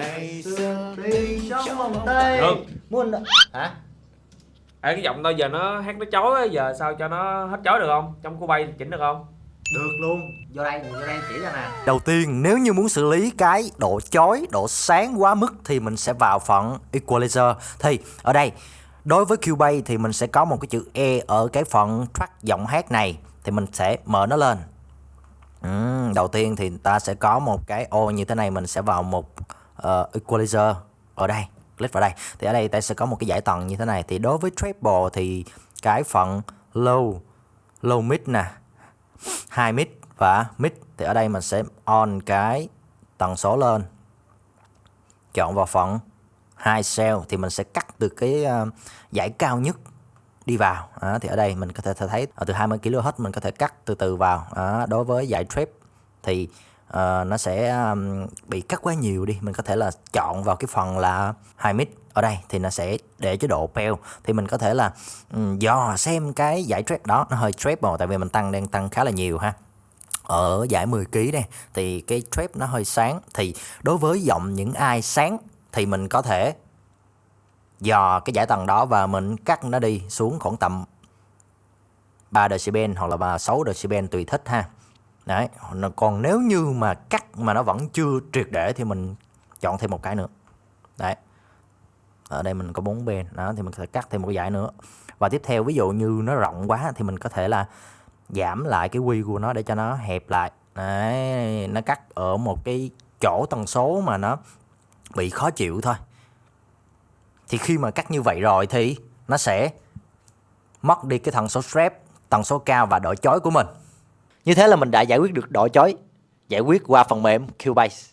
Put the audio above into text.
ngày xưa đi trong vòng tay. Được. muốn hả? Ê cái giọng tao giờ nó hát nó chói á, giờ sao cho nó hết chói được không? Trong cô bay chỉnh được không? được luôn. Vô đây vô đây chỉ ra nè. Đầu tiên nếu như muốn xử lý cái độ chói, độ sáng quá mức thì mình sẽ vào phần Equalizer. Thì ở đây đối với Cubase thì mình sẽ có một cái chữ E ở cái phần track giọng hát này. Thì mình sẽ mở nó lên. Ừm, Đầu tiên thì ta sẽ có một cái ô như thế này mình sẽ vào một uh, Equalizer ở đây click vào đây. Thì ở đây ta sẽ có một cái giải tầng như thế này. Thì đối với treble thì cái phần low low mid nè high mid và mid thì ở đây mình sẽ on cái tần số lên. Chọn vào phần high cell thì mình sẽ cắt từ cái uh, giải cao nhất đi vào. À, thì ở đây mình có thể thấy ở từ 20 kHz mình có thể cắt từ từ vào. À, đối với giải trap thì uh, nó sẽ um, bị cắt quá nhiều đi. Mình có thể là chọn vào cái phần là high mid ở đây thì nó sẽ để chế độ pale. Thì mình có thể là um, dò xem cái giải trap đó. Nó hơi treble tại vì mình tăng đang tăng khá là nhiều ha. Ở giải 10 kg đây thì cái trap nó hơi sáng. Thì đối với giọng những ai sáng thì mình có thể dò cái giải tầng đó và mình cắt nó đi xuống khoảng tầm 3 decibel hoặc là 6 decibel tùy thích ha. Đấy, còn nếu như mà cắt mà nó vẫn chưa triệt để thì mình chọn thêm một cái nữa. Đấy. Ở đây mình có bốn bên, đó thì mình có thể cắt thêm một dải nữa. Và tiếp theo ví dụ như nó rộng quá thì mình có thể là giảm lại cái quy của nó để cho nó hẹp lại. Đấy, nó cắt ở một cái chỗ tần số mà nó bị khó chịu thôi. Thì khi mà cắt như vậy rồi thì nó sẽ mất đi cái tần số stress tần số cao và độ chói của mình. Như thế là mình đã giải quyết được độ chói, giải quyết qua phần mềm Cubase.